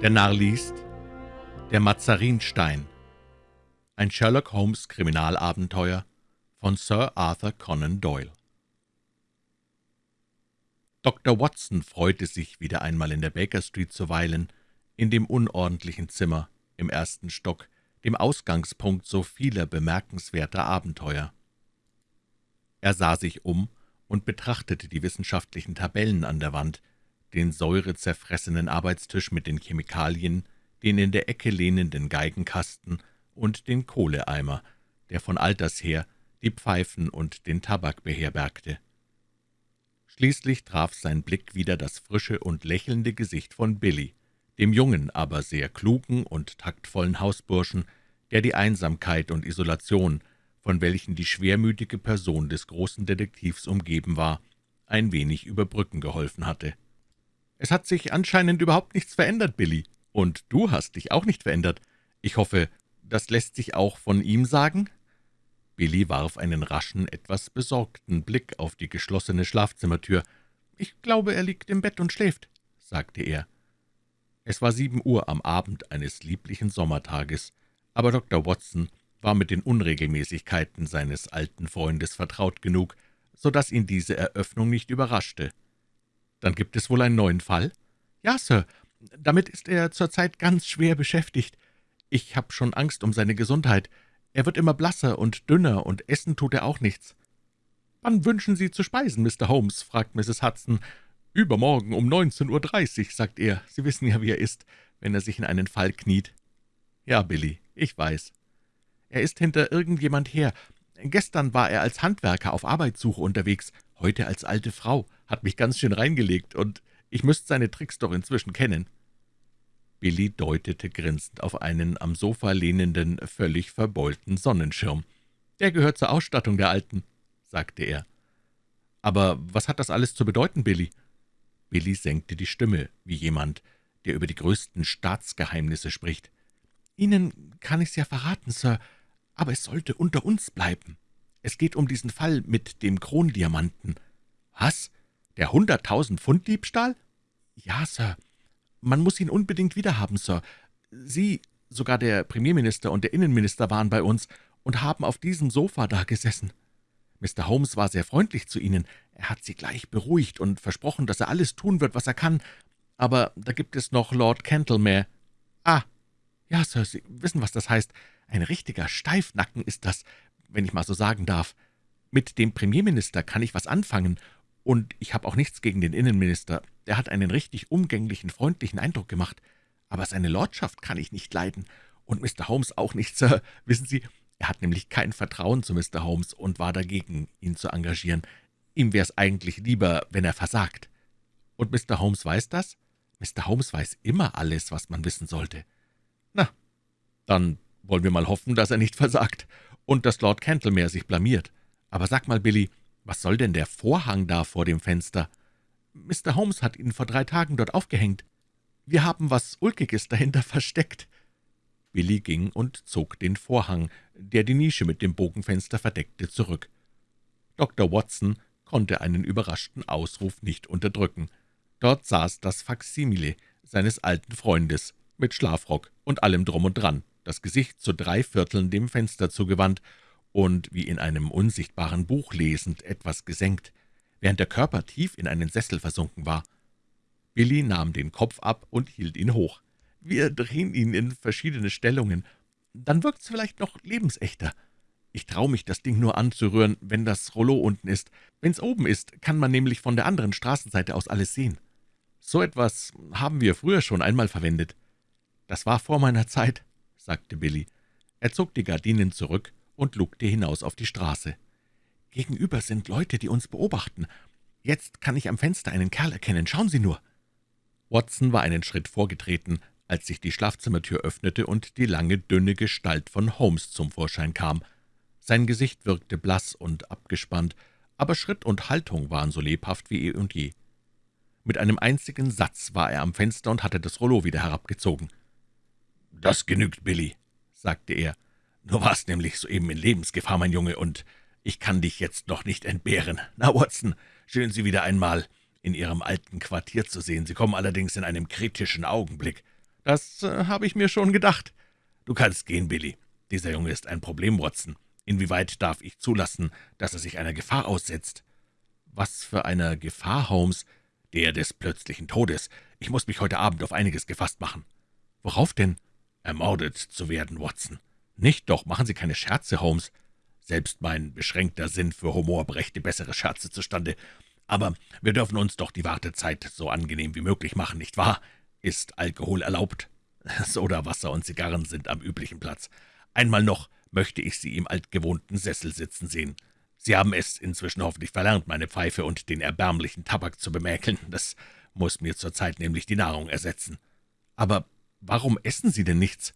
Der Narr liest Der Mazarinstein Ein Sherlock Holmes Kriminalabenteuer von Sir Arthur Conan Doyle Dr. Watson freute sich, wieder einmal in der Baker Street zu weilen, in dem unordentlichen Zimmer im ersten Stock, dem Ausgangspunkt so vieler bemerkenswerter Abenteuer. Er sah sich um und betrachtete die wissenschaftlichen Tabellen an der Wand, den säurezerfressenen Arbeitstisch mit den Chemikalien, den in der Ecke lehnenden Geigenkasten und den Kohleeimer, der von alters her die Pfeifen und den Tabak beherbergte. Schließlich traf sein Blick wieder das frische und lächelnde Gesicht von Billy, dem jungen, aber sehr klugen und taktvollen Hausburschen, der die Einsamkeit und Isolation, von welchen die schwermütige Person des großen Detektivs umgeben war, ein wenig überbrücken geholfen hatte. »Es hat sich anscheinend überhaupt nichts verändert, Billy. Und du hast dich auch nicht verändert. Ich hoffe, das lässt sich auch von ihm sagen?« Billy warf einen raschen, etwas besorgten Blick auf die geschlossene Schlafzimmertür. »Ich glaube, er liegt im Bett und schläft«, sagte er. Es war sieben Uhr am Abend eines lieblichen Sommertages, aber Dr. Watson war mit den Unregelmäßigkeiten seines alten Freundes vertraut genug, so dass ihn diese Eröffnung nicht überraschte. »Dann gibt es wohl einen neuen Fall?« »Ja, Sir. Damit ist er zurzeit ganz schwer beschäftigt. Ich habe schon Angst um seine Gesundheit. Er wird immer blasser und dünner, und essen tut er auch nichts.« »Wann wünschen Sie zu speisen, Mr. Holmes?« fragt Mrs. Hudson. »Übermorgen um 19.30 Uhr«, sagt er. »Sie wissen ja, wie er ist, wenn er sich in einen Fall kniet.« »Ja, Billy, ich weiß. Er ist hinter irgendjemand her. Gestern war er als Handwerker auf Arbeitssuche unterwegs, heute als alte Frau, hat mich ganz schön reingelegt, und ich müsste seine Tricks doch inzwischen kennen.« Billy deutete grinsend auf einen am Sofa lehnenden, völlig verbeulten Sonnenschirm. »Der gehört zur Ausstattung der Alten«, sagte er. »Aber was hat das alles zu bedeuten, Billy?« Billy senkte die Stimme, wie jemand, der über die größten Staatsgeheimnisse spricht. »Ihnen kann ich's ja verraten, Sir, aber es sollte unter uns bleiben. Es geht um diesen Fall mit dem Krondiamanten.« »Was? Der hunderttausend Pfund Diebstahl?« »Ja, Sir. Man muss ihn unbedingt wiederhaben, Sir. Sie, sogar der Premierminister und der Innenminister waren bei uns und haben auf diesem Sofa da gesessen. Mr. Holmes war sehr freundlich zu Ihnen. Er hat Sie gleich beruhigt und versprochen, dass er alles tun wird, was er kann. Aber da gibt es noch Lord Cantlemere. Ah, ja, Sir, Sie wissen, was das heißt. Ein richtiger Steifnacken ist das, wenn ich mal so sagen darf. Mit dem Premierminister kann ich was anfangen, und ich habe auch nichts gegen den Innenminister. Der hat einen richtig umgänglichen, freundlichen Eindruck gemacht. Aber seine Lordschaft kann ich nicht leiden. Und Mr. Holmes auch nicht, Sir. Wissen Sie, er hat nämlich kein Vertrauen zu Mr. Holmes und war dagegen, ihn zu engagieren. Ihm wäre es eigentlich lieber, wenn er versagt. Und Mr. Holmes weiß das? Mr. Holmes weiß immer alles, was man wissen sollte. Na, dann wollen wir mal hoffen, dass er nicht versagt und dass Lord Cantlemere sich blamiert. Aber sag mal, Billy, was soll denn der Vorhang da vor dem Fenster? Mr. Holmes hat ihn vor drei Tagen dort aufgehängt. Wir haben was Ulkiges dahinter versteckt.« Billy ging und zog den Vorhang, der die Nische mit dem Bogenfenster verdeckte, zurück. Dr. Watson konnte einen überraschten Ausruf nicht unterdrücken. Dort saß das Faksimile seines alten Freundes, mit Schlafrock und allem drum und dran, das Gesicht zu drei Vierteln dem Fenster zugewandt und wie in einem unsichtbaren Buch lesend, etwas gesenkt, während der Körper tief in einen Sessel versunken war. Billy nahm den Kopf ab und hielt ihn hoch. »Wir drehen ihn in verschiedene Stellungen. Dann wirkt's vielleicht noch lebensechter. Ich traue mich, das Ding nur anzurühren, wenn das Rollo unten ist. Wenn's oben ist, kann man nämlich von der anderen Straßenseite aus alles sehen. So etwas haben wir früher schon einmal verwendet.« »Das war vor meiner Zeit«, sagte Billy. Er zog die Gardinen zurück und lugte hinaus auf die Straße. »Gegenüber sind Leute, die uns beobachten. Jetzt kann ich am Fenster einen Kerl erkennen. Schauen Sie nur!« Watson war einen Schritt vorgetreten, als sich die Schlafzimmertür öffnete und die lange, dünne Gestalt von Holmes zum Vorschein kam. Sein Gesicht wirkte blass und abgespannt, aber Schritt und Haltung waren so lebhaft wie eh und je. Mit einem einzigen Satz war er am Fenster und hatte das Rollo wieder herabgezogen. »Das genügt, Billy«, sagte er. »Du warst nämlich soeben in Lebensgefahr, mein Junge, und ich kann dich jetzt noch nicht entbehren. Na, Watson, schön, Sie wieder einmal in Ihrem alten Quartier zu sehen. Sie kommen allerdings in einem kritischen Augenblick. »Das äh, habe ich mir schon gedacht.« »Du kannst gehen, Billy. Dieser Junge ist ein Problem, Watson. Inwieweit darf ich zulassen, dass er sich einer Gefahr aussetzt?« »Was für einer Gefahr, Holmes?« »Der des plötzlichen Todes. Ich muss mich heute Abend auf einiges gefasst machen.« »Worauf denn?« »Ermordet zu werden, Watson.« »Nicht doch, machen Sie keine Scherze, Holmes.« »Selbst mein beschränkter Sinn für Humor brächte bessere Scherze zustande. Aber wir dürfen uns doch die Wartezeit so angenehm wie möglich machen, nicht wahr? Ist Alkohol erlaubt? Soda, Wasser und Zigarren sind am üblichen Platz. Einmal noch möchte ich Sie im altgewohnten Sessel sitzen sehen. Sie haben es inzwischen hoffentlich verlernt, meine Pfeife und den erbärmlichen Tabak zu bemäkeln. Das muss mir zurzeit nämlich die Nahrung ersetzen. Aber warum essen Sie denn nichts?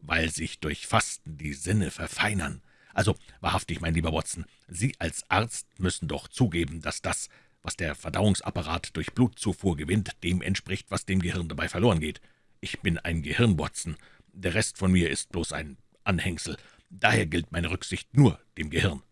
Weil sich durch Fasten die Sinne verfeinern. Also, wahrhaftig, mein lieber Watson, Sie als Arzt müssen doch zugeben, dass das, was der Verdauungsapparat durch Blutzufuhr gewinnt, dem entspricht, was dem Gehirn dabei verloren geht. Ich bin ein Gehirn, Watson. Der Rest von mir ist bloß ein Anhängsel. Daher gilt meine Rücksicht nur dem Gehirn.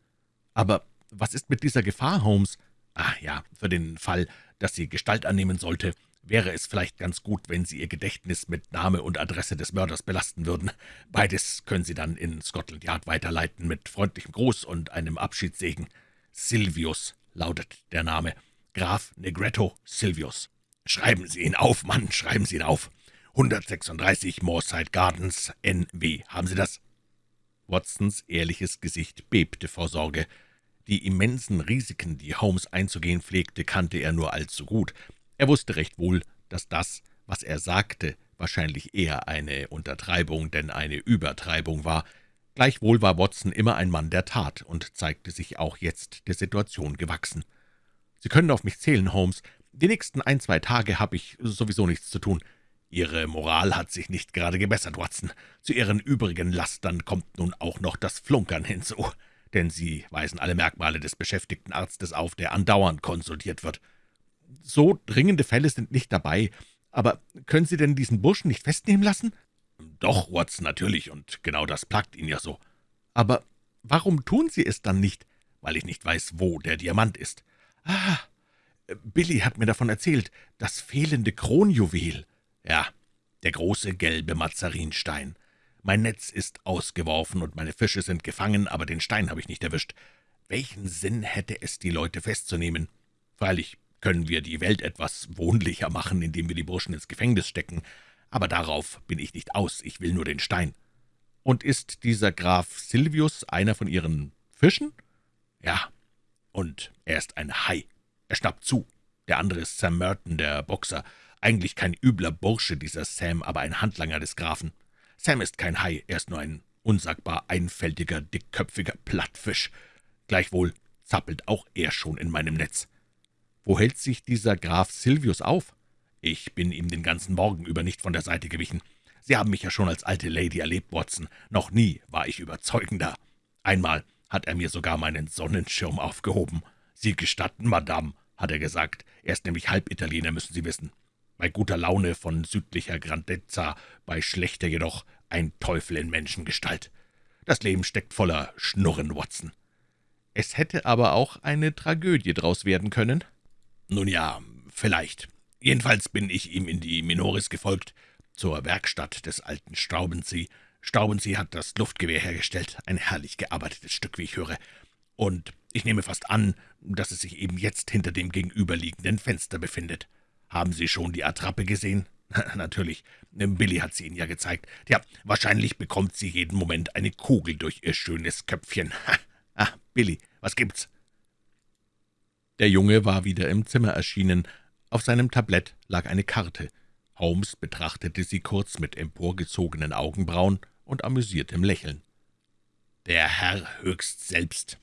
Aber was ist mit dieser Gefahr, Holmes? Ah ja, für den Fall, dass sie Gestalt annehmen sollte, wäre es vielleicht ganz gut, wenn Sie Ihr Gedächtnis mit Name und Adresse des Mörders belasten würden. Beides können Sie dann in Scotland Yard weiterleiten, mit freundlichem Gruß und einem Abschiedssegen. Silvius lautet der Name. Graf Negretto Silvius. Schreiben Sie ihn auf, Mann, schreiben Sie ihn auf. 136 Moorside Gardens, NW. Haben Sie das?« Watsons ehrliches Gesicht bebte vor Sorge. Die immensen Risiken, die Holmes einzugehen pflegte, kannte er nur allzu gut. Er wusste recht wohl, dass das, was er sagte, wahrscheinlich eher eine Untertreibung denn eine Übertreibung war. Gleichwohl war Watson immer ein Mann der Tat und zeigte sich auch jetzt der Situation gewachsen. »Sie können auf mich zählen, Holmes. Die nächsten ein, zwei Tage habe ich sowieso nichts zu tun. Ihre Moral hat sich nicht gerade gebessert, Watson. Zu Ihren übrigen Lastern kommt nun auch noch das Flunkern hinzu, denn Sie weisen alle Merkmale des beschäftigten Arztes auf, der andauernd konsultiert wird. So dringende Fälle sind nicht dabei, aber können Sie denn diesen Burschen nicht festnehmen lassen?« »Doch, Watson, natürlich, und genau das plagt ihn ja so.« »Aber warum tun Sie es dann nicht?« »Weil ich nicht weiß, wo der Diamant ist.« »Ah, Billy hat mir davon erzählt, das fehlende Kronjuwel.« »Ja, der große gelbe Mazarinstein. Mein Netz ist ausgeworfen und meine Fische sind gefangen, aber den Stein habe ich nicht erwischt. Welchen Sinn hätte es, die Leute festzunehmen? Freilich können wir die Welt etwas wohnlicher machen, indem wir die Burschen ins Gefängnis stecken, aber darauf bin ich nicht aus, ich will nur den Stein.« »Und ist dieser Graf Silvius einer von Ihren Fischen?« »Ja, und er ist ein Hai. Er schnappt zu. Der andere ist Sam Merton, der Boxer. Eigentlich kein übler Bursche, dieser Sam, aber ein Handlanger des Grafen. Sam ist kein Hai, er ist nur ein unsagbar einfältiger, dickköpfiger Plattfisch. Gleichwohl zappelt auch er schon in meinem Netz. Wo hält sich dieser Graf Silvius auf? Ich bin ihm den ganzen Morgen über nicht von der Seite gewichen. Sie haben mich ja schon als alte Lady erlebt, Watson. Noch nie war ich überzeugender. Einmal hat er mir sogar meinen Sonnenschirm aufgehoben. »Sie gestatten, Madame«, hat er gesagt. »Er ist nämlich Halbitaliener, müssen Sie wissen. Bei guter Laune von südlicher Grandezza, bei schlechter jedoch ein Teufel in Menschengestalt. Das Leben steckt voller Schnurren, Watson.« »Es hätte aber auch eine Tragödie draus werden können?« »Nun ja, vielleicht. Jedenfalls bin ich ihm in die Minoris gefolgt, zur Werkstatt des alten Staubensee. Staubensee hat das Luftgewehr hergestellt, ein herrlich gearbeitetes Stück, wie ich höre. Und ich nehme fast an, dass es sich eben jetzt hinter dem gegenüberliegenden Fenster befindet. Haben Sie schon die Attrappe gesehen?« »Natürlich. Billy hat sie Ihnen ja gezeigt. Ja, wahrscheinlich bekommt sie jeden Moment eine Kugel durch ihr schönes Köpfchen. ah, Billy, was gibt's?« Der Junge war wieder im Zimmer erschienen. Auf seinem Tablett lag eine Karte. Holmes betrachtete sie kurz mit emporgezogenen Augenbrauen und amüsiertem Lächeln. »Der Herr höchst selbst.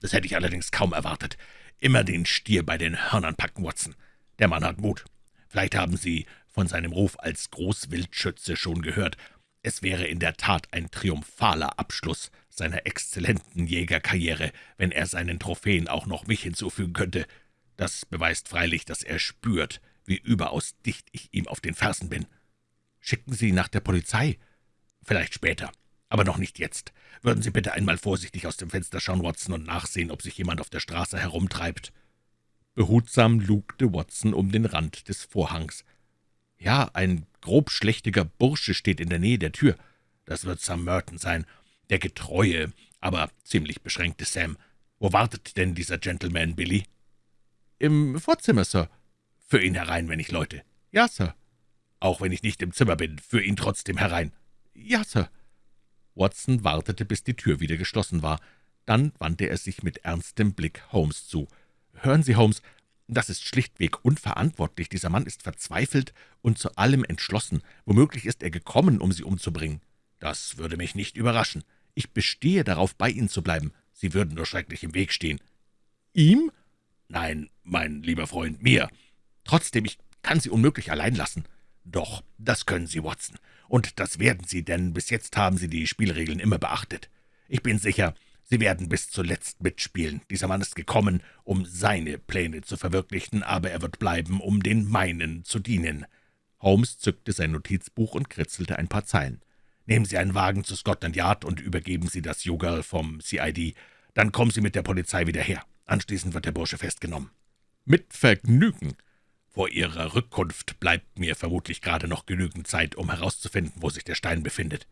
Das hätte ich allerdings kaum erwartet. Immer den Stier bei den Hörnern packen, Watson. Der Mann hat Mut. Vielleicht haben Sie von seinem Ruf als Großwildschütze schon gehört. Es wäre in der Tat ein triumphaler Abschluss seiner exzellenten Jägerkarriere, wenn er seinen Trophäen auch noch mich hinzufügen könnte. Das beweist freilich, dass er spürt, wie überaus dicht ich ihm auf den Fersen bin. Schicken Sie nach der Polizei? Vielleicht später, aber noch nicht jetzt. Würden Sie bitte einmal vorsichtig aus dem Fenster schauen, Watson, und nachsehen, ob sich jemand auf der Straße herumtreibt.« Behutsam lugte Watson um den Rand des Vorhangs. Ja, ein grobschlächtiger Bursche steht in der Nähe der Tür. Das wird Sam Merton sein, der getreue, aber ziemlich beschränkte Sam. Wo wartet denn dieser Gentleman, Billy?« »Im Vorzimmer, Sir.« »Für ihn herein, wenn ich läute?« »Ja, Sir.« »Auch wenn ich nicht im Zimmer bin, für ihn trotzdem herein?« »Ja, Sir.« Watson wartete, bis die Tür wieder geschlossen war. Dann wandte er sich mit ernstem Blick Holmes zu. »Hören Sie, Holmes, das ist schlichtweg unverantwortlich. Dieser Mann ist verzweifelt und zu allem entschlossen. Womöglich ist er gekommen, um Sie umzubringen. Das würde mich nicht überraschen. Ich bestehe darauf, bei Ihnen zu bleiben. Sie würden nur schrecklich im Weg stehen.« »Ihm?« »Nein, mein lieber Freund, mir. Trotzdem, ich kann Sie unmöglich allein lassen.« »Doch, das können Sie, Watson. Und das werden Sie, denn bis jetzt haben Sie die Spielregeln immer beachtet. Ich bin sicher, Sie werden bis zuletzt mitspielen. Dieser Mann ist gekommen, um seine Pläne zu verwirklichen, aber er wird bleiben, um den meinen zu dienen.« Holmes zückte sein Notizbuch und kritzelte ein paar Zeilen. »Nehmen Sie einen Wagen zu Scotland Yard und übergeben Sie das Yogal vom CID. Dann kommen Sie mit der Polizei wieder her. Anschließend wird der Bursche festgenommen.« »Mit Vergnügen.« vor Ihrer Rückkunft bleibt mir vermutlich gerade noch genügend Zeit, um herauszufinden, wo sich der Stein befindet.«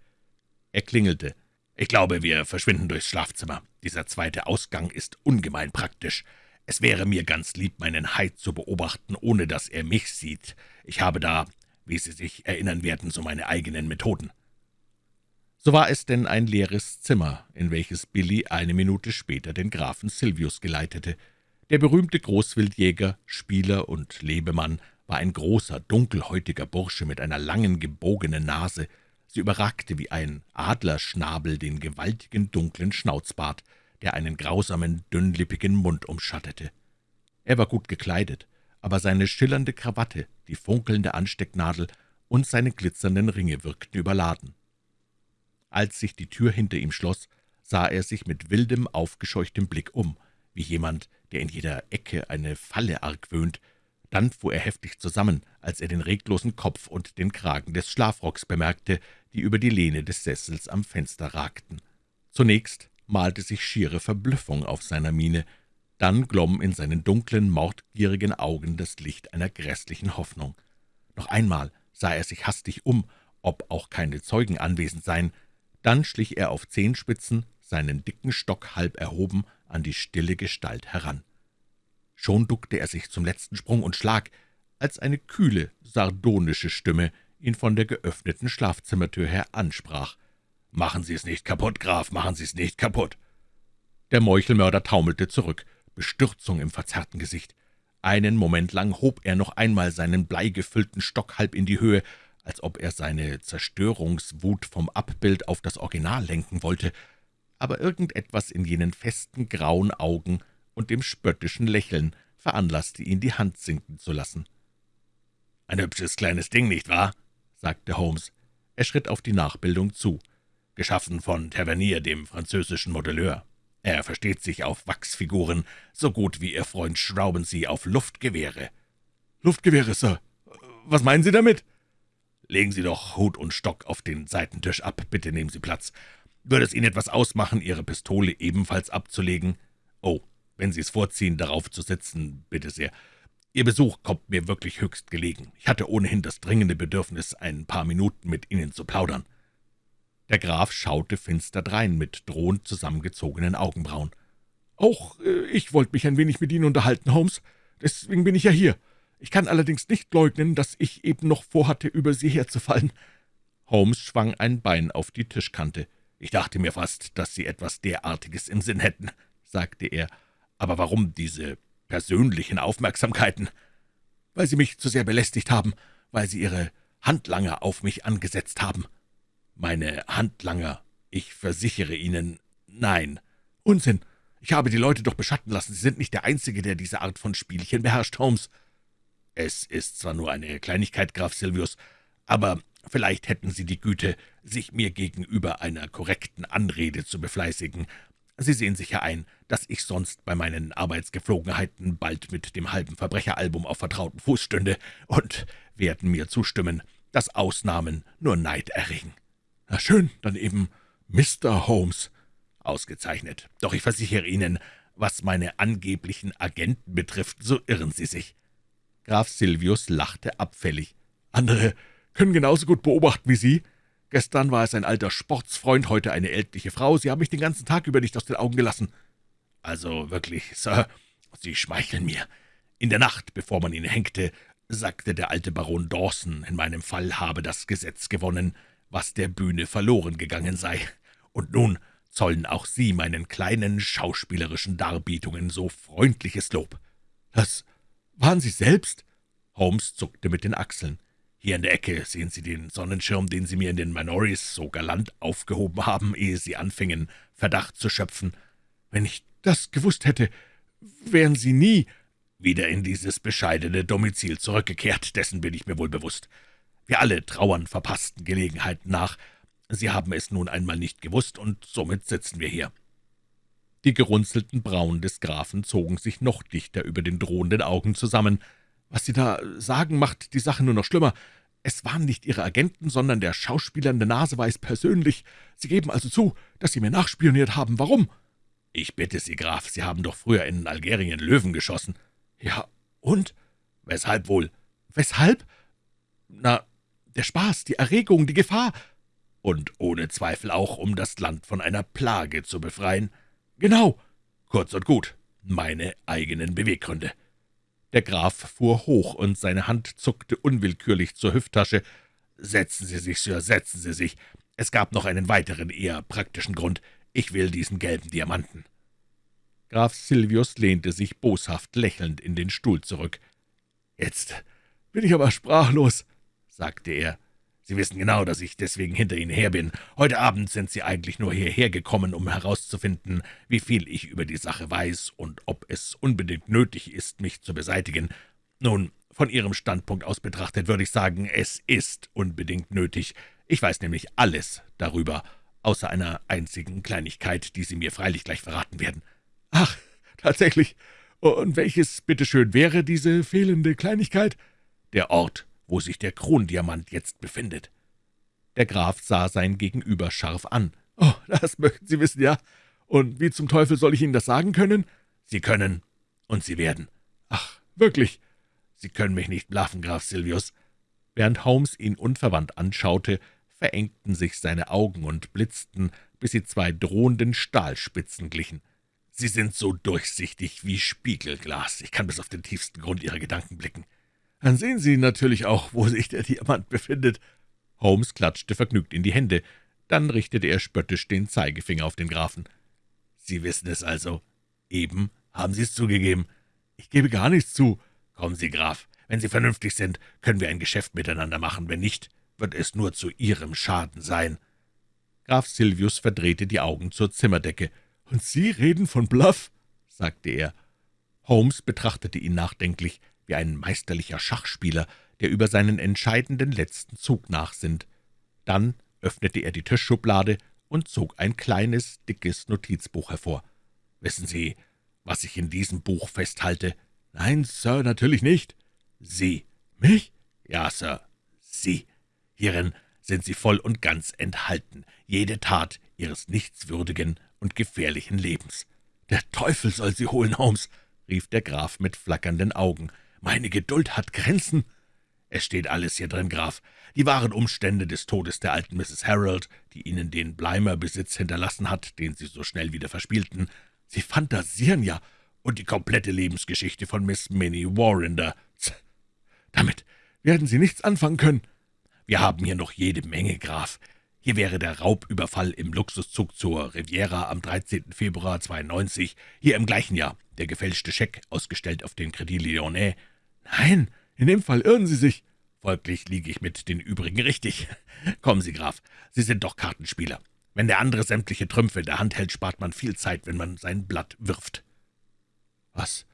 Er klingelte. »Ich glaube, wir verschwinden durchs Schlafzimmer. Dieser zweite Ausgang ist ungemein praktisch. Es wäre mir ganz lieb, meinen Heid zu beobachten, ohne dass er mich sieht. Ich habe da, wie Sie sich erinnern werden, so meine eigenen Methoden.« So war es denn ein leeres Zimmer, in welches Billy eine Minute später den Grafen Silvius geleitete. Der berühmte Großwildjäger, Spieler und Lebemann war ein großer, dunkelhäutiger Bursche mit einer langen, gebogenen Nase. Sie überragte wie ein Adlerschnabel den gewaltigen, dunklen Schnauzbart, der einen grausamen, dünnlippigen Mund umschattete. Er war gut gekleidet, aber seine schillernde Krawatte, die funkelnde Anstecknadel und seine glitzernden Ringe wirkten überladen. Als sich die Tür hinter ihm schloss, sah er sich mit wildem, aufgescheuchtem Blick um, wie jemand, der in jeder Ecke eine Falle argwöhnt. Dann fuhr er heftig zusammen, als er den reglosen Kopf und den Kragen des Schlafrocks bemerkte, die über die Lehne des Sessels am Fenster ragten. Zunächst malte sich schiere Verblüffung auf seiner Miene, dann glomm in seinen dunklen, mordgierigen Augen das Licht einer grässlichen Hoffnung. Noch einmal sah er sich hastig um, ob auch keine Zeugen anwesend seien, dann schlich er auf Zehenspitzen, seinen dicken Stock halb erhoben, an die stille Gestalt heran. Schon duckte er sich zum letzten Sprung und Schlag, als eine kühle, sardonische Stimme ihn von der geöffneten Schlafzimmertür her ansprach. »Machen Sie es nicht kaputt, Graf, machen Sie es nicht kaputt!« Der Meuchelmörder taumelte zurück, Bestürzung im verzerrten Gesicht. Einen Moment lang hob er noch einmal seinen bleigefüllten Stock halb in die Höhe, als ob er seine Zerstörungswut vom Abbild auf das Original lenken wollte, aber irgendetwas in jenen festen grauen Augen und dem spöttischen Lächeln veranlasste ihn, die Hand sinken zu lassen. »Ein hübsches kleines Ding, nicht wahr?« Sagte Holmes. Er schritt auf die Nachbildung zu. »Geschaffen von Tavernier, dem französischen Modelleur. Er versteht sich auf Wachsfiguren, so gut wie Ihr Freund Schraubensee auf Luftgewehre.« »Luftgewehre, Sir. Was meinen Sie damit?« »Legen Sie doch Hut und Stock auf den Seitentisch ab. Bitte nehmen Sie Platz. Würde es Ihnen etwas ausmachen, Ihre Pistole ebenfalls abzulegen? Oh, wenn Sie es vorziehen, darauf zu sitzen, bitte sehr. Ihr Besuch kommt mir wirklich höchst gelegen. Ich hatte ohnehin das dringende Bedürfnis, ein paar Minuten mit Ihnen zu plaudern.« Der Graf schaute finster drein mit drohend zusammengezogenen Augenbrauen. »Auch äh, ich wollte mich ein wenig mit Ihnen unterhalten, Holmes. Deswegen bin ich ja hier. Ich kann allerdings nicht leugnen, dass ich eben noch vorhatte, über Sie herzufallen.« Holmes schwang ein Bein auf die Tischkante. »Ich dachte mir fast, dass Sie etwas derartiges im Sinn hätten«, sagte er. »Aber warum diese persönlichen Aufmerksamkeiten?« »Weil Sie mich zu sehr belästigt haben, weil Sie Ihre Handlanger auf mich angesetzt haben.« »Meine Handlanger? Ich versichere Ihnen, nein.« »Unsinn! Ich habe die Leute doch beschatten lassen. Sie sind nicht der Einzige, der diese Art von Spielchen beherrscht, Holmes.« »Es ist zwar nur eine Kleinigkeit, Graf Silvius, aber Vielleicht hätten Sie die Güte, sich mir gegenüber einer korrekten Anrede zu befleißigen. Sie sehen sicher ein, dass ich sonst bei meinen Arbeitsgeflogenheiten bald mit dem halben Verbrecheralbum auf vertrauten Fuß stünde und werden mir zustimmen, dass Ausnahmen nur Neid erregen.« »Na schön, dann eben Mr. Holmes.« »Ausgezeichnet. Doch ich versichere Ihnen, was meine angeblichen Agenten betrifft, so irren Sie sich.« Graf Silvius lachte abfällig. Andere können genauso gut beobachten wie Sie. Gestern war es ein alter Sportsfreund, heute eine ältliche Frau. Sie haben mich den ganzen Tag über nicht aus den Augen gelassen.« »Also wirklich, Sir, Sie schmeicheln mir. In der Nacht, bevor man ihn hängte, sagte der alte Baron Dawson, in meinem Fall habe das Gesetz gewonnen, was der Bühne verloren gegangen sei. Und nun zollen auch Sie meinen kleinen schauspielerischen Darbietungen so freundliches Lob.« »Das waren Sie selbst?« Holmes zuckte mit den Achseln. »Hier in der Ecke sehen Sie den Sonnenschirm, den Sie mir in den Minories so galant aufgehoben haben, ehe Sie anfingen, Verdacht zu schöpfen. Wenn ich das gewusst hätte, wären Sie nie wieder in dieses bescheidene Domizil zurückgekehrt, dessen bin ich mir wohl bewusst. Wir alle trauern verpassten Gelegenheiten nach. Sie haben es nun einmal nicht gewusst, und somit sitzen wir hier.« Die gerunzelten Brauen des Grafen zogen sich noch dichter über den drohenden Augen zusammen. »Was Sie da sagen, macht die Sache nur noch schlimmer. Es waren nicht Ihre Agenten, sondern der Schauspieler in der Nase weiß persönlich. Sie geben also zu, dass Sie mir nachspioniert haben. Warum?« »Ich bitte Sie, Graf, Sie haben doch früher in Algerien Löwen geschossen.« »Ja, und? Weshalb wohl?« »Weshalb? Na, der Spaß, die Erregung, die Gefahr.« »Und ohne Zweifel auch, um das Land von einer Plage zu befreien.« »Genau.« »Kurz und gut, meine eigenen Beweggründe.« Der Graf fuhr hoch, und seine Hand zuckte unwillkürlich zur Hüfttasche. »Setzen Sie sich, Sir, setzen Sie sich. Es gab noch einen weiteren, eher praktischen Grund. Ich will diesen gelben Diamanten.« Graf Silvius lehnte sich boshaft lächelnd in den Stuhl zurück. »Jetzt bin ich aber sprachlos«, sagte er. »Sie wissen genau, dass ich deswegen hinter Ihnen her bin. Heute Abend sind Sie eigentlich nur hierher gekommen, um herauszufinden, wie viel ich über die Sache weiß und ob es unbedingt nötig ist, mich zu beseitigen. Nun, von Ihrem Standpunkt aus betrachtet würde ich sagen, es ist unbedingt nötig. Ich weiß nämlich alles darüber, außer einer einzigen Kleinigkeit, die Sie mir freilich gleich verraten werden.« »Ach, tatsächlich. Und welches, bitteschön, wäre diese fehlende Kleinigkeit?« »Der Ort, wo sich der Krondiamant jetzt befindet.« Der Graf sah sein Gegenüber scharf an. »Oh, das möchten Sie wissen, ja? Und wie zum Teufel soll ich Ihnen das sagen können?« »Sie können, und Sie werden.« »Ach, wirklich?« »Sie können mich nicht blaffen, Graf Silvius.« Während Holmes ihn unverwandt anschaute, verengten sich seine Augen und blitzten, bis sie zwei drohenden Stahlspitzen glichen. »Sie sind so durchsichtig wie Spiegelglas. Ich kann bis auf den tiefsten Grund Ihrer Gedanken blicken.« »Dann sehen Sie natürlich auch, wo sich der Diamant befindet.« Holmes klatschte vergnügt in die Hände. Dann richtete er spöttisch den Zeigefinger auf den Grafen. »Sie wissen es also. Eben haben Sie es zugegeben.« »Ich gebe gar nichts zu.« »Kommen Sie, Graf. Wenn Sie vernünftig sind, können wir ein Geschäft miteinander machen. Wenn nicht, wird es nur zu Ihrem Schaden sein.« Graf Silvius verdrehte die Augen zur Zimmerdecke. »Und Sie reden von Bluff?« sagte er. Holmes betrachtete ihn nachdenklich, wie ein meisterlicher Schachspieler, der über seinen entscheidenden letzten Zug nachsinnt. Dann öffnete er die Tischschublade und zog ein kleines, dickes Notizbuch hervor. »Wissen Sie, was ich in diesem Buch festhalte?« »Nein, Sir, natürlich nicht.« »Sie.« »Mich?« »Ja, Sir, Sie. Hierin sind Sie voll und ganz enthalten, jede Tat Ihres nichtswürdigen und gefährlichen Lebens.« »Der Teufel soll Sie holen, Holmes«, rief der Graf mit flackernden Augen. »Meine Geduld hat Grenzen.« »Es steht alles hier drin, Graf. Die wahren Umstände des Todes der alten Mrs. Harold, die Ihnen den Bleimer-Besitz hinterlassen hat, den Sie so schnell wieder verspielten. Sie fantasieren ja. Und die komplette Lebensgeschichte von Miss Minnie Warrinder. Damit werden Sie nichts anfangen können.« »Wir haben hier noch jede Menge, Graf. Hier wäre der Raubüberfall im Luxuszug zur Riviera am 13. Februar 92, hier im gleichen Jahr der gefälschte Scheck, ausgestellt auf den Credit Lyonnais. Nein, in dem Fall irren Sie sich. Folglich liege ich mit den übrigen richtig. Kommen Sie, Graf, Sie sind doch Kartenspieler. Wenn der andere sämtliche Trümpfe in der Hand hält, spart man viel Zeit, wenn man sein Blatt wirft.« »Was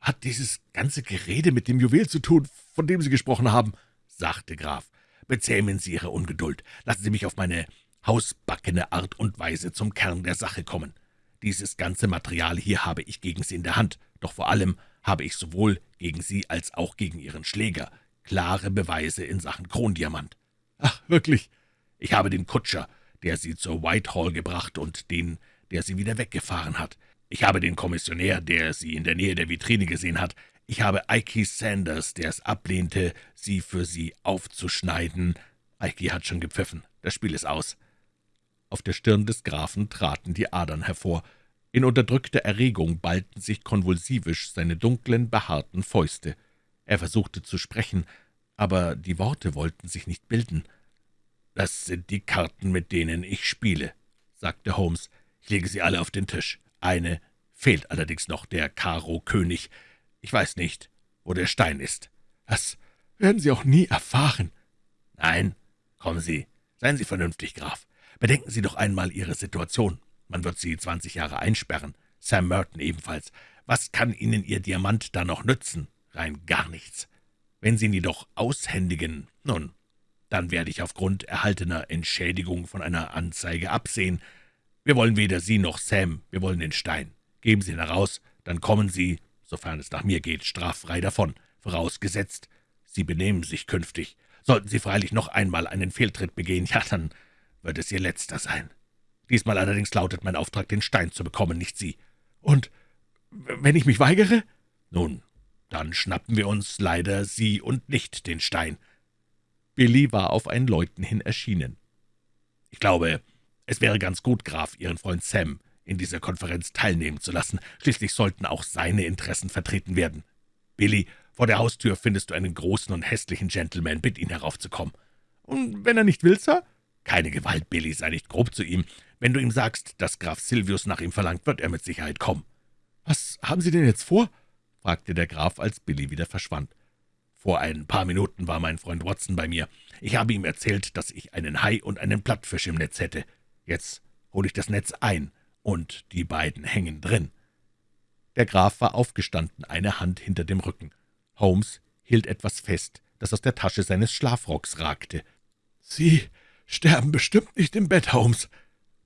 hat dieses ganze Gerede mit dem Juwel zu tun, von dem Sie gesprochen haben?« sagte Graf. Bezähmen Sie Ihre Ungeduld. Lassen Sie mich auf meine hausbackene Art und Weise zum Kern der Sache kommen. Dieses ganze Material hier habe ich gegen Sie in der Hand, doch vor allem habe ich sowohl gegen Sie als auch gegen Ihren Schläger klare Beweise in Sachen Krondiamant. »Ach, wirklich?« »Ich habe den Kutscher, der Sie zur Whitehall gebracht und den, der Sie wieder weggefahren hat. Ich habe den Kommissionär, der Sie in der Nähe der Vitrine gesehen hat. Ich habe Ikey Sanders, der es ablehnte, sie für Sie aufzuschneiden. Ikey hat schon gepfiffen. Das Spiel ist aus.« Auf der Stirn des Grafen traten die Adern hervor. In unterdrückter Erregung ballten sich konvulsivisch seine dunklen, behaarten Fäuste. Er versuchte zu sprechen, aber die Worte wollten sich nicht bilden. »Das sind die Karten, mit denen ich spiele«, sagte Holmes. »Ich lege sie alle auf den Tisch. Eine fehlt allerdings noch, der Karo-König. Ich weiß nicht, wo der Stein ist.« »Das werden Sie auch nie erfahren.« »Nein, kommen Sie, seien Sie vernünftig, Graf. Bedenken Sie doch einmal Ihre Situation. Man wird Sie zwanzig Jahre einsperren. Sam Merton ebenfalls. Was kann Ihnen Ihr Diamant da noch nützen? Rein gar nichts. Wenn Sie ihn jedoch aushändigen, nun, dann werde ich aufgrund erhaltener Entschädigung von einer Anzeige absehen. Wir wollen weder Sie noch Sam, wir wollen den Stein. Geben Sie ihn heraus, dann kommen Sie, sofern es nach mir geht, straffrei davon, vorausgesetzt, Sie benehmen sich künftig. Sollten Sie freilich noch einmal einen Fehltritt begehen, ja, dann wird es Ihr letzter sein. Diesmal allerdings lautet mein Auftrag, den Stein zu bekommen, nicht Sie. Und wenn ich mich weigere? Nun, dann schnappen wir uns leider Sie und nicht den Stein.« Billy war auf ein Läuten hin erschienen. »Ich glaube, es wäre ganz gut, Graf, Ihren Freund Sam in dieser Konferenz teilnehmen zu lassen. Schließlich sollten auch seine Interessen vertreten werden. Billy, vor der Haustür findest du einen großen und hässlichen Gentleman. Bitt ihn heraufzukommen.« »Und wenn er nicht will, Sir?« »Keine Gewalt, Billy, sei nicht grob zu ihm. Wenn du ihm sagst, dass Graf Silvius nach ihm verlangt, wird er mit Sicherheit kommen.« »Was haben Sie denn jetzt vor?« fragte der Graf, als Billy wieder verschwand. »Vor ein paar Minuten war mein Freund Watson bei mir. Ich habe ihm erzählt, dass ich einen Hai und einen Plattfisch im Netz hätte. Jetzt hole ich das Netz ein, und die beiden hängen drin.« Der Graf war aufgestanden, eine Hand hinter dem Rücken. Holmes hielt etwas fest, das aus der Tasche seines Schlafrocks ragte. »Sie sterben bestimmt nicht im Bett, Holmes.«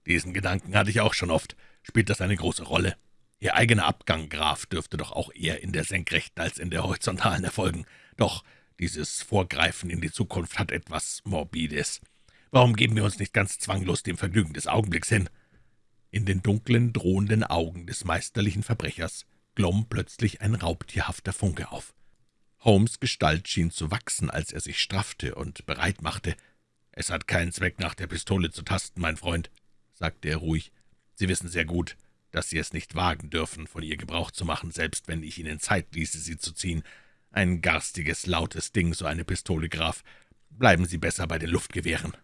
»Diesen Gedanken hatte ich auch schon oft. Spielt das eine große Rolle?« Ihr eigener Abgang, Graf, dürfte doch auch eher in der senkrechten als in der horizontalen erfolgen. Doch dieses Vorgreifen in die Zukunft hat etwas Morbides. Warum geben wir uns nicht ganz zwanglos dem Vergnügen des Augenblicks hin?« In den dunklen, drohenden Augen des meisterlichen Verbrechers glomm plötzlich ein raubtierhafter Funke auf. Holmes' Gestalt schien zu wachsen, als er sich straffte und bereit machte. »Es hat keinen Zweck, nach der Pistole zu tasten, mein Freund«, sagte er ruhig. »Sie wissen sehr gut, dass Sie es nicht wagen dürfen, von ihr Gebrauch zu machen, selbst wenn ich Ihnen Zeit ließe, sie zu ziehen. Ein garstiges, lautes Ding, so eine Pistole, Graf. Bleiben Sie besser bei den Luftgewehren.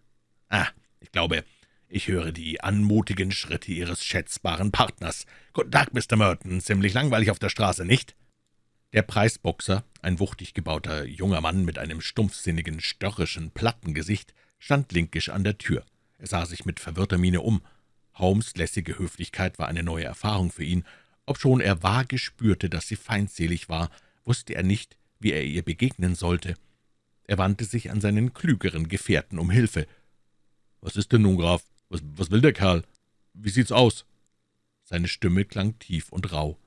Ah, ich glaube, ich höre die anmutigen Schritte Ihres schätzbaren Partners. Guten Tag, Mr. Merton. Ziemlich langweilig auf der Straße, nicht?« Der Preisboxer, ein wuchtig gebauter junger Mann mit einem stumpfsinnigen, störrischen, platten Gesicht, stand linkisch an der Tür. Er sah sich mit verwirrter Miene um. Holmes' lässige Höflichkeit war eine neue Erfahrung für ihn. Obschon er vage spürte, dass sie feindselig war, wusste er nicht, wie er ihr begegnen sollte. Er wandte sich an seinen klügeren Gefährten um Hilfe. »Was ist denn nun, Graf? Was, was will der Kerl? Wie sieht's aus?« Seine Stimme klang tief und rau.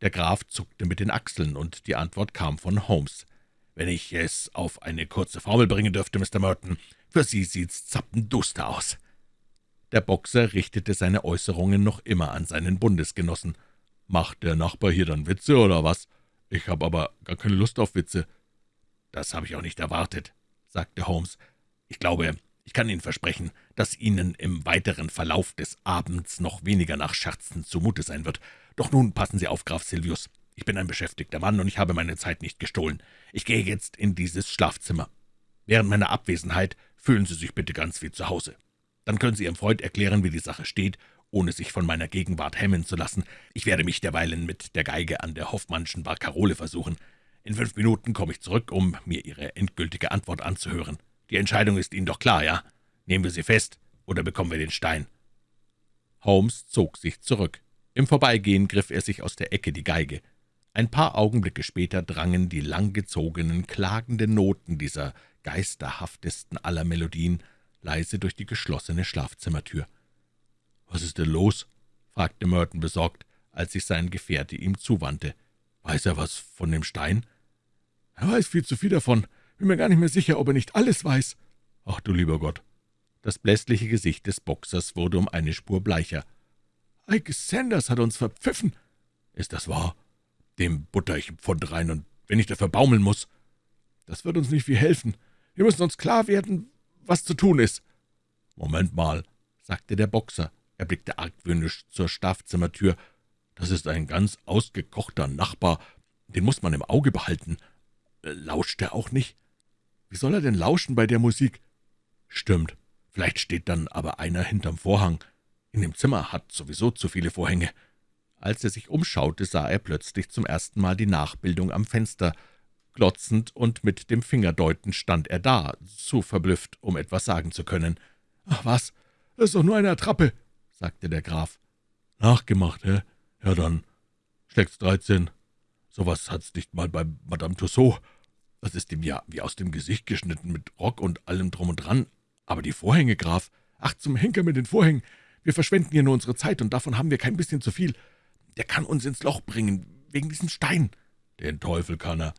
Der Graf zuckte mit den Achseln, und die Antwort kam von Holmes. »Wenn ich es auf eine kurze Formel bringen dürfte, Mr. Merton, für Sie sieht's zappenduster aus.« der Boxer richtete seine Äußerungen noch immer an seinen Bundesgenossen. »Macht der Nachbar hier dann Witze, oder was? Ich habe aber gar keine Lust auf Witze.« »Das habe ich auch nicht erwartet«, sagte Holmes. »Ich glaube, ich kann Ihnen versprechen, dass Ihnen im weiteren Verlauf des Abends noch weniger nach Scherzen zumute sein wird. Doch nun passen Sie auf, Graf Silvius. Ich bin ein beschäftigter Mann, und ich habe meine Zeit nicht gestohlen. Ich gehe jetzt in dieses Schlafzimmer. Während meiner Abwesenheit fühlen Sie sich bitte ganz wie zu Hause. Dann können Sie Ihrem Freund erklären, wie die Sache steht, ohne sich von meiner Gegenwart hemmen zu lassen. Ich werde mich derweilen mit der Geige an der Hoffmannschen Barkarole versuchen. In fünf Minuten komme ich zurück, um mir Ihre endgültige Antwort anzuhören. Die Entscheidung ist Ihnen doch klar, ja? Nehmen wir sie fest, oder bekommen wir den Stein?« Holmes zog sich zurück. Im Vorbeigehen griff er sich aus der Ecke die Geige. Ein paar Augenblicke später drangen die langgezogenen, klagenden Noten dieser geisterhaftesten aller Melodien leise durch die geschlossene Schlafzimmertür. »Was ist denn los?« fragte Merton besorgt, als sich sein Gefährte ihm zuwandte. »Weiß er was von dem Stein?« »Er weiß viel zu viel davon. Bin mir gar nicht mehr sicher, ob er nicht alles weiß.« »Ach du lieber Gott!« Das blässliche Gesicht des Boxers wurde um eine Spur bleicher. »Ike Sanders hat uns verpfiffen.« »Ist das wahr?« Dem butter ich Pfund rein, und wenn ich dafür baumeln muss. Das wird uns nicht viel helfen. Wir müssen uns klar werden, was zu tun ist. Moment mal, sagte der Boxer. Er blickte argwöhnisch zur Schlafzimmertür. Das ist ein ganz ausgekochter Nachbar. Den muss man im Auge behalten. Lauscht er auch nicht? Wie soll er denn lauschen bei der Musik? Stimmt. Vielleicht steht dann aber einer hinterm Vorhang. In dem Zimmer hat sowieso zu viele Vorhänge. Als er sich umschaute, sah er plötzlich zum ersten Mal die Nachbildung am Fenster. Glotzend und mit dem Finger deutend stand er da, zu verblüfft, um etwas sagen zu können. »Ach was, das ist doch nur eine Attrappe«, sagte der Graf. »Nachgemacht, hä? Ja dann, schlägt's dreizehn. Sowas hat's nicht mal bei Madame Tussaud. Das ist ihm ja wie aus dem Gesicht geschnitten, mit Rock und allem drum und dran. Aber die Vorhänge, Graf, ach, zum Henker mit den Vorhängen. Wir verschwenden hier nur unsere Zeit, und davon haben wir kein bisschen zu viel. Der kann uns ins Loch bringen, wegen diesem Stein. Den Teufel kann er.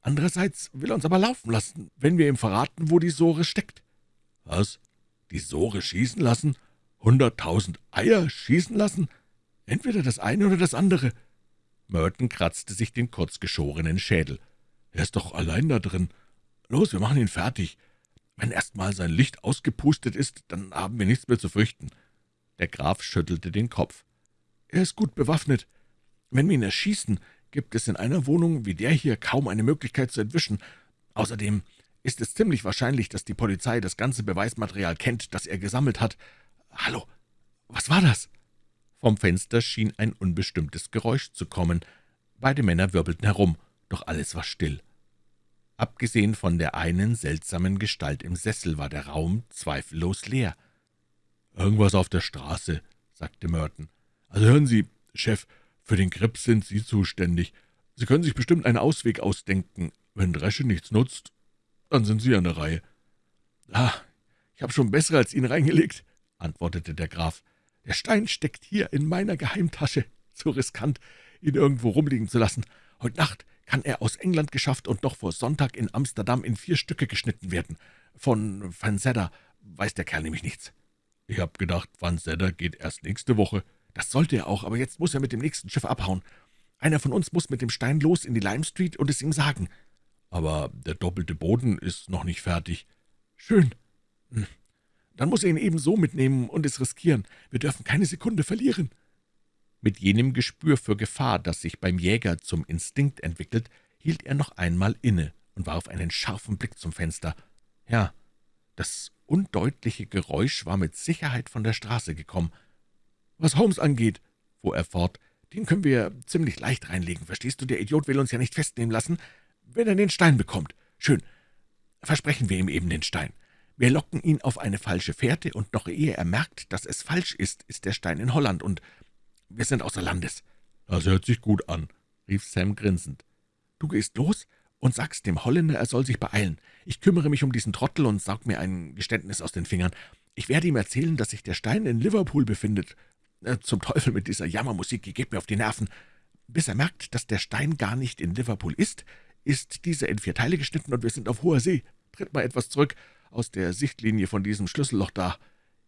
Andererseits will er uns aber laufen lassen, wenn wir ihm verraten, wo die Sore steckt. Was? Die Sore schießen lassen? Hunderttausend Eier schießen lassen? Entweder das eine oder das andere. Merton kratzte sich den kurzgeschorenen Schädel. Er ist doch allein da drin. Los, wir machen ihn fertig. Wenn erst mal sein Licht ausgepustet ist, dann haben wir nichts mehr zu fürchten.« Der Graf schüttelte den Kopf. »Er ist gut bewaffnet. Wenn wir ihn erschießen, gibt es in einer Wohnung wie der hier kaum eine Möglichkeit zu entwischen. Außerdem ist es ziemlich wahrscheinlich, dass die Polizei das ganze Beweismaterial kennt, das er gesammelt hat. Hallo, was war das?« Vom Fenster schien ein unbestimmtes Geräusch zu kommen. Beide Männer wirbelten herum doch alles war still. Abgesehen von der einen seltsamen Gestalt im Sessel war der Raum zweifellos leer. »Irgendwas auf der Straße«, sagte Merton. »Also hören Sie, Chef, für den Krebs sind Sie zuständig. Sie können sich bestimmt einen Ausweg ausdenken. Wenn Dresche nichts nutzt, dann sind Sie an der Reihe.« »Ah, ich habe schon bessere als ihn reingelegt«, antwortete der Graf. »Der Stein steckt hier in meiner Geheimtasche. Zu riskant, ihn irgendwo rumliegen zu lassen. Heute Nacht kann er aus England geschafft und noch vor Sonntag in Amsterdam in vier Stücke geschnitten werden. Von Van Sedder weiß der Kerl nämlich nichts. Ich hab gedacht, Van Sedder geht erst nächste Woche. Das sollte er auch, aber jetzt muss er mit dem nächsten Schiff abhauen. Einer von uns muss mit dem Stein los in die Lime Street und es ihm sagen. Aber der doppelte Boden ist noch nicht fertig. Schön. Hm. Dann muss er ihn eben so mitnehmen und es riskieren. Wir dürfen keine Sekunde verlieren.« Mit jenem Gespür für Gefahr, das sich beim Jäger zum Instinkt entwickelt, hielt er noch einmal inne und warf einen scharfen Blick zum Fenster. Ja, das undeutliche Geräusch war mit Sicherheit von der Straße gekommen. »Was Holmes angeht«, fuhr er fort, »den können wir ziemlich leicht reinlegen, verstehst du? Der Idiot will uns ja nicht festnehmen lassen, wenn er den Stein bekommt. Schön, versprechen wir ihm eben den Stein. Wir locken ihn auf eine falsche Fährte, und noch ehe er merkt, dass es falsch ist, ist der Stein in Holland, und wir sind außer Landes.« »Das hört sich gut an«, rief Sam grinsend. »Du gehst los und sagst dem Holländer, er soll sich beeilen. Ich kümmere mich um diesen Trottel und saug mir ein Geständnis aus den Fingern. Ich werde ihm erzählen, dass sich der Stein in Liverpool befindet. Äh, zum Teufel mit dieser Jammermusik, die geht mir auf die Nerven. Bis er merkt, dass der Stein gar nicht in Liverpool ist, ist dieser in vier Teile geschnitten und wir sind auf hoher See. Tritt mal etwas zurück aus der Sichtlinie von diesem Schlüsselloch da.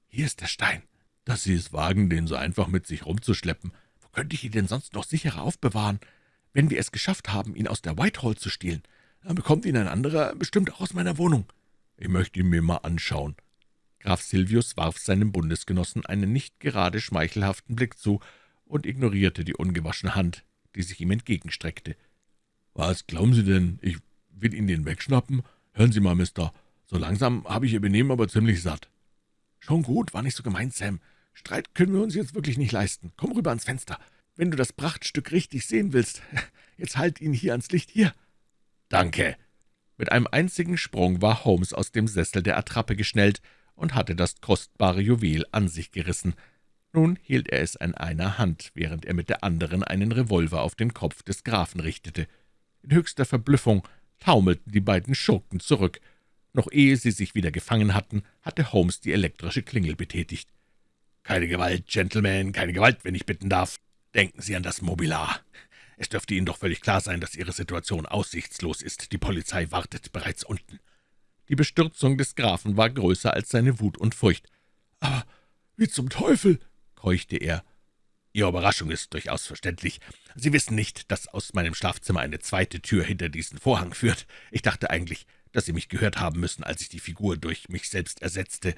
Hier ist der Stein dass Sie es wagen, den so einfach mit sich rumzuschleppen. Wo könnte ich ihn denn sonst noch sicherer aufbewahren? Wenn wir es geschafft haben, ihn aus der Whitehall zu stehlen, dann bekommt ihn ein anderer bestimmt auch aus meiner Wohnung. Ich möchte ihn mir mal anschauen.« Graf Silvius warf seinem Bundesgenossen einen nicht gerade schmeichelhaften Blick zu und ignorierte die ungewaschene Hand, die sich ihm entgegenstreckte. »Was glauben Sie denn, ich will Ihnen den wegschnappen? Hören Sie mal, Mister, so langsam habe ich Ihr Benehmen aber ziemlich satt.« »Schon gut, war nicht so gemeint, Sam. Streit können wir uns jetzt wirklich nicht leisten. Komm rüber ans Fenster. Wenn du das Prachtstück richtig sehen willst, jetzt halt ihn hier ans Licht, hier.« »Danke.« Mit einem einzigen Sprung war Holmes aus dem Sessel der Attrappe geschnellt und hatte das kostbare Juwel an sich gerissen. Nun hielt er es an einer Hand, während er mit der anderen einen Revolver auf den Kopf des Grafen richtete. In höchster Verblüffung taumelten die beiden Schurken zurück. Noch ehe sie sich wieder gefangen hatten, hatte Holmes die elektrische Klingel betätigt. »Keine Gewalt, Gentlemen, keine Gewalt, wenn ich bitten darf. Denken Sie an das Mobilar. Es dürfte Ihnen doch völlig klar sein, dass Ihre Situation aussichtslos ist. Die Polizei wartet bereits unten.« Die Bestürzung des Grafen war größer als seine Wut und Furcht. »Aber wie zum Teufel?« keuchte er. Ihre Überraschung ist durchaus verständlich. Sie wissen nicht, dass aus meinem Schlafzimmer eine zweite Tür hinter diesen Vorhang führt. Ich dachte eigentlich, dass Sie mich gehört haben müssen, als ich die Figur durch mich selbst ersetzte,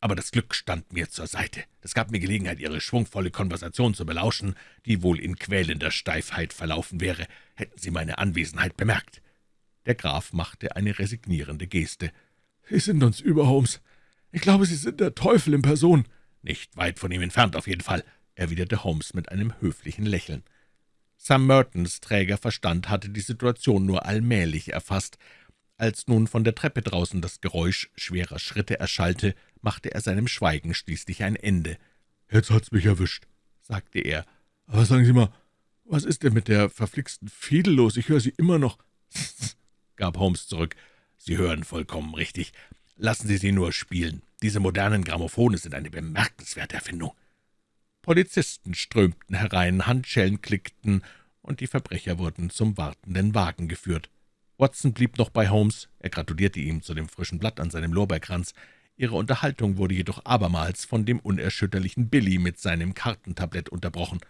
aber das Glück stand mir zur Seite. Das gab mir Gelegenheit, Ihre schwungvolle Konversation zu belauschen, die wohl in quälender Steifheit verlaufen wäre, hätten Sie meine Anwesenheit bemerkt.« Der Graf machte eine resignierende Geste. »Sie sind uns über, Holmes. Ich glaube, Sie sind der Teufel in Person.« »Nicht weit von ihm entfernt, auf jeden Fall erwiderte Holmes mit einem höflichen Lächeln. Sam Mertons träger Verstand hatte die Situation nur allmählich erfasst. Als nun von der Treppe draußen das Geräusch schwerer Schritte erschallte, machte er seinem Schweigen schließlich ein Ende. »Jetzt hat's mich erwischt«, sagte er. »Aber sagen Sie mal, was ist denn mit der verflixten Fiedel los? Ich höre sie immer noch.« gab Holmes zurück. »Sie hören vollkommen richtig. Lassen Sie sie nur spielen. Diese modernen Grammophone sind eine bemerkenswerte Erfindung.« Polizisten strömten herein, Handschellen klickten, und die Verbrecher wurden zum wartenden Wagen geführt. Watson blieb noch bei Holmes, er gratulierte ihm zu dem frischen Blatt an seinem Lorbeerkranz. Ihre Unterhaltung wurde jedoch abermals von dem unerschütterlichen Billy mit seinem Kartentablett unterbrochen.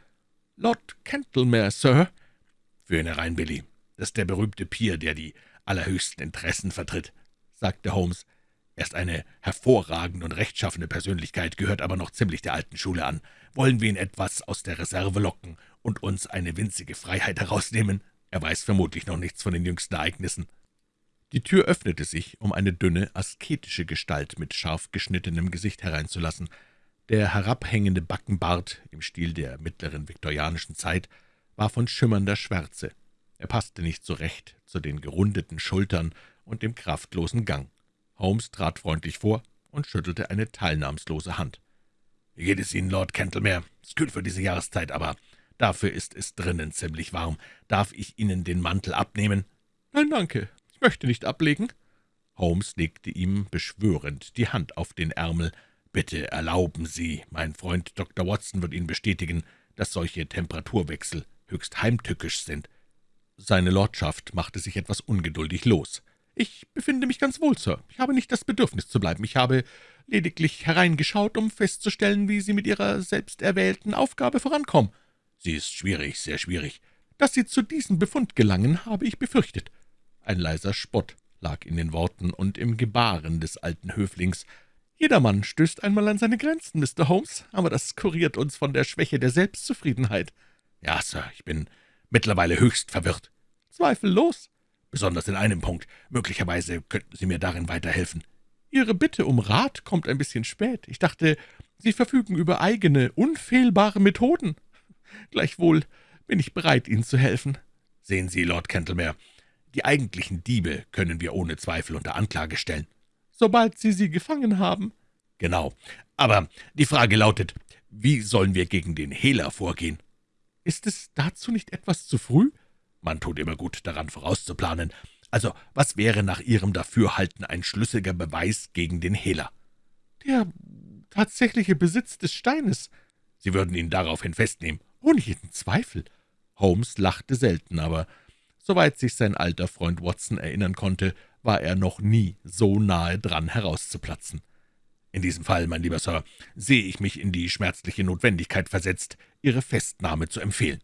»Lord Cantlemere, Sir?« »Für ihn herein, Billy. Das ist der berühmte Pier, der die allerhöchsten Interessen vertritt«, sagte Holmes. Er ist eine hervorragende und rechtschaffene Persönlichkeit, gehört aber noch ziemlich der alten Schule an. Wollen wir ihn etwas aus der Reserve locken und uns eine winzige Freiheit herausnehmen? Er weiß vermutlich noch nichts von den jüngsten Ereignissen.« Die Tür öffnete sich, um eine dünne, asketische Gestalt mit scharf geschnittenem Gesicht hereinzulassen. Der herabhängende Backenbart im Stil der mittleren viktorianischen Zeit war von schimmernder Schwärze. Er passte nicht so recht zu den gerundeten Schultern und dem kraftlosen Gang. Holmes trat freundlich vor und schüttelte eine teilnahmslose Hand. »Wie geht es Ihnen, Lord Cantlemere? Es kühlt für diese Jahreszeit, aber dafür ist es drinnen ziemlich warm. Darf ich Ihnen den Mantel abnehmen?« »Nein, danke. Ich möchte nicht ablegen.« Holmes legte ihm beschwörend die Hand auf den Ärmel. »Bitte erlauben Sie, mein Freund Dr. Watson wird Ihnen bestätigen, dass solche Temperaturwechsel höchst heimtückisch sind.« Seine Lordschaft machte sich etwas ungeduldig los. »Ich befinde mich ganz wohl, Sir. Ich habe nicht das Bedürfnis zu bleiben. Ich habe lediglich hereingeschaut, um festzustellen, wie Sie mit Ihrer selbsterwählten Aufgabe vorankommen.« »Sie ist schwierig, sehr schwierig.« »Dass Sie zu diesem Befund gelangen, habe ich befürchtet.« Ein leiser Spott lag in den Worten und im Gebaren des alten Höflings. »Jedermann stößt einmal an seine Grenzen, Mr. Holmes, aber das kuriert uns von der Schwäche der Selbstzufriedenheit.« »Ja, Sir, ich bin mittlerweile höchst verwirrt.« »Zweifellos.« »Besonders in einem Punkt. Möglicherweise könnten Sie mir darin weiterhelfen.« »Ihre Bitte um Rat kommt ein bisschen spät. Ich dachte, Sie verfügen über eigene, unfehlbare Methoden. Gleichwohl bin ich bereit, Ihnen zu helfen.« »Sehen Sie, Lord Cantlemere, die eigentlichen Diebe können wir ohne Zweifel unter Anklage stellen.« »Sobald Sie sie gefangen haben.« »Genau. Aber die Frage lautet, wie sollen wir gegen den Hehler vorgehen?« »Ist es dazu nicht etwas zu früh?« »Man tut immer gut daran, vorauszuplanen. Also, was wäre nach Ihrem Dafürhalten ein schlüssiger Beweis gegen den Hehler?« »Der tatsächliche Besitz des Steines.« »Sie würden ihn daraufhin festnehmen?« »Ohne jeden Zweifel.« Holmes lachte selten, aber soweit sich sein alter Freund Watson erinnern konnte, war er noch nie so nahe dran, herauszuplatzen. »In diesem Fall, mein lieber Sir, sehe ich mich in die schmerzliche Notwendigkeit versetzt, Ihre Festnahme zu empfehlen.«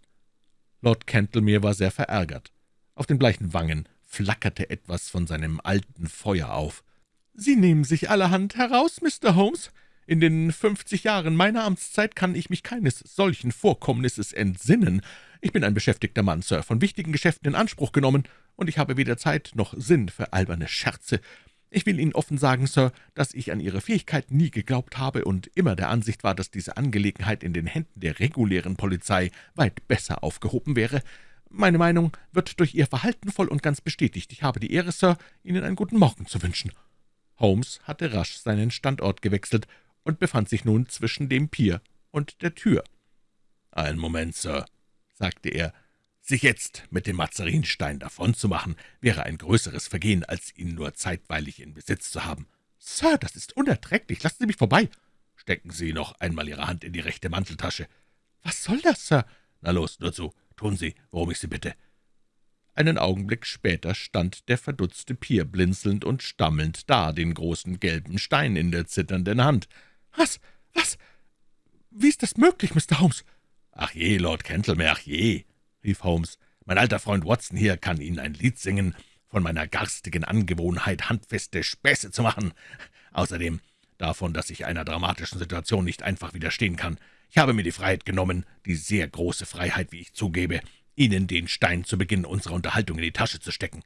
Lord Cantlemere war sehr verärgert. Auf den bleichen Wangen flackerte etwas von seinem alten Feuer auf. »Sie nehmen sich allerhand heraus, Mr. Holmes. In den fünfzig Jahren meiner Amtszeit kann ich mich keines solchen Vorkommnisses entsinnen. Ich bin ein beschäftigter Mann, Sir, von wichtigen Geschäften in Anspruch genommen, und ich habe weder Zeit noch Sinn für alberne Scherze. Ich will Ihnen offen sagen, Sir, dass ich an Ihre Fähigkeit nie geglaubt habe und immer der Ansicht war, dass diese Angelegenheit in den Händen der regulären Polizei weit besser aufgehoben wäre. Meine Meinung wird durch Ihr Verhalten voll und ganz bestätigt. Ich habe die Ehre, Sir, Ihnen einen guten Morgen zu wünschen.« Holmes hatte rasch seinen Standort gewechselt und befand sich nun zwischen dem Pier und der Tür. »Einen Moment, Sir«, sagte er, »sich jetzt mit dem Mazarinstein davonzumachen, wäre ein größeres Vergehen, als ihn nur zeitweilig in Besitz zu haben.« »Sir, das ist unerträglich. Lassen Sie mich vorbei.« »Stecken Sie noch einmal Ihre Hand in die rechte Manteltasche.« »Was soll das, Sir?« »Na los, nur zu. Tun Sie, worum ich Sie bitte.« Einen Augenblick später stand der verdutzte Pier blinzelnd und stammelnd da, den großen gelben Stein in der zitternden Hand. »Was? Was? Wie ist das möglich, Mr. Holmes?« »Ach je, Lord Cantlemere, ach je«, rief Holmes, »mein alter Freund Watson hier kann Ihnen ein Lied singen von meiner garstigen Angewohnheit, handfeste Späße zu machen. Außerdem davon, dass ich einer dramatischen Situation nicht einfach widerstehen kann. Ich habe mir die Freiheit genommen, die sehr große Freiheit, wie ich zugebe, Ihnen den Stein zu Beginn unserer Unterhaltung in die Tasche zu stecken.«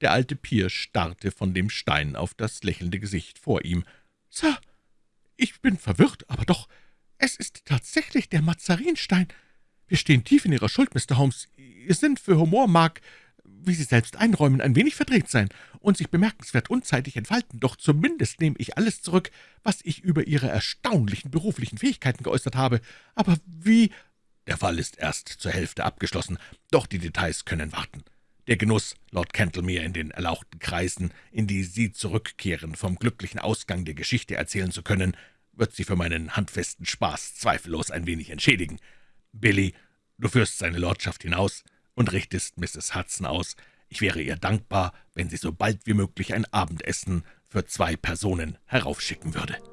Der alte Pier starrte von dem Stein auf das lächelnde Gesicht vor ihm. »Sir, ich bin verwirrt, aber doch, es ist tatsächlich der Mazarinstein. Wir stehen tief in Ihrer Schuld, Mr. Holmes. Ihr Sinn für Humor mag, wie Sie selbst einräumen, ein wenig verdreht sein und sich bemerkenswert unzeitig entfalten, doch zumindest nehme ich alles zurück, was ich über Ihre erstaunlichen beruflichen Fähigkeiten geäußert habe. Aber wie der Fall ist erst zur Hälfte abgeschlossen, doch die Details können warten. Der Genuss, Lord Cantlemere in den erlauchten Kreisen, in die Sie zurückkehren, vom glücklichen Ausgang der Geschichte erzählen zu können, wird Sie für meinen handfesten Spaß zweifellos ein wenig entschädigen. Billy, du führst seine Lordschaft hinaus und richtest Mrs. Hudson aus. Ich wäre ihr dankbar, wenn sie so bald wie möglich ein Abendessen für zwei Personen heraufschicken würde.«